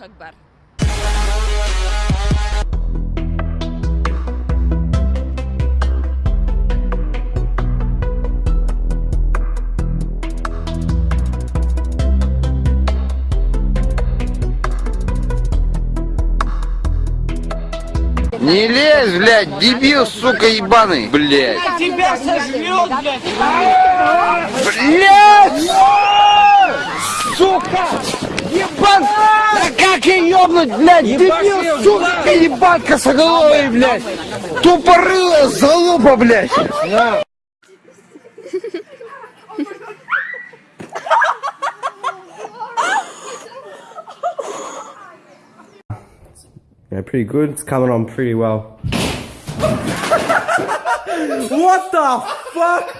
Аллах Акбар. Не лезь, блядь, дебил, сука, ебаный, блядь. Тебя сожрет, блядь. Блядь! Сука! Ебан! Да как я ёбнуть, блядь? Дебил, сука, ебан косоголовый, блядь! Тупорылая залупа, блядь! Yeah, pretty good. It's coming on pretty well. What the fuck?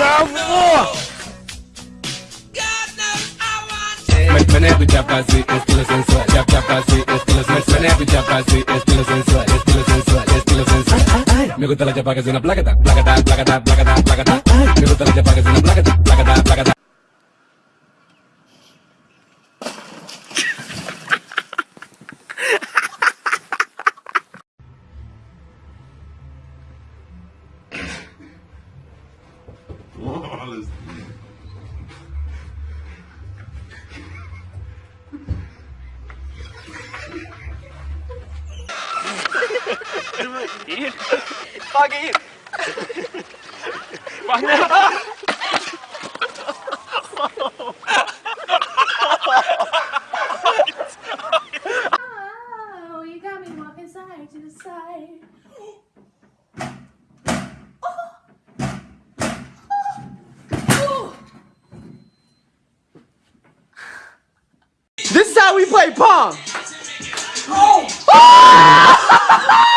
Bravo! मैंने भी चापा सी इस दिल सेंसुअल चाप चापा सी इस दिल सेंसुअल मैंने भी चापा सी इस दिल सेंसुअल इस दिल सेंसुअल इस दिल सेंसुअल मेरे को तला चापा के जीना प्लागता प्लागता प्लागता प्लागता प्लागता मेरे को तला चापा के जीना प्लागता Oh, you got me walking side to the side. We play pong.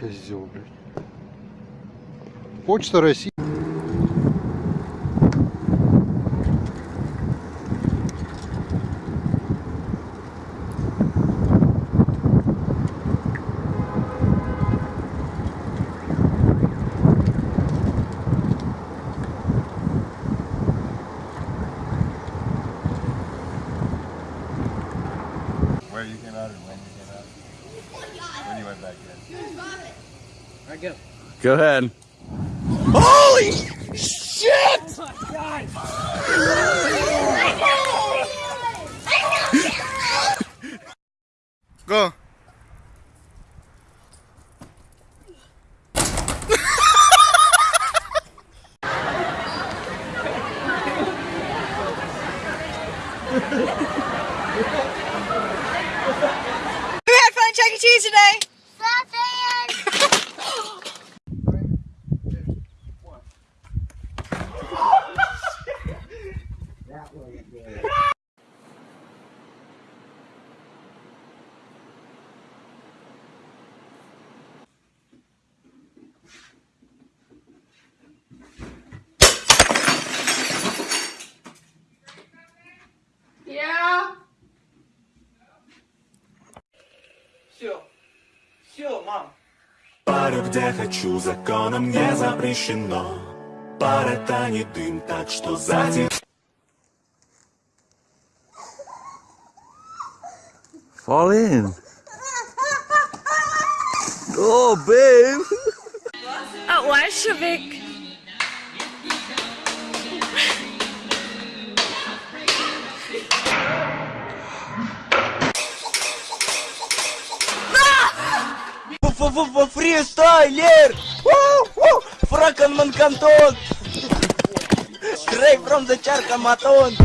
Козел, блядь. Почта России. I go. Go ahead. Holy shit! Oh go. we had fun at E. Cheese today. Все. Все, мам. Парю, где хочу, законом не запрещено пара тянет дым, так что затем Fall in. Oh, babe. At Warshavik. Фристайлер! Фраканман Кантон! Straight from the Charcamaton!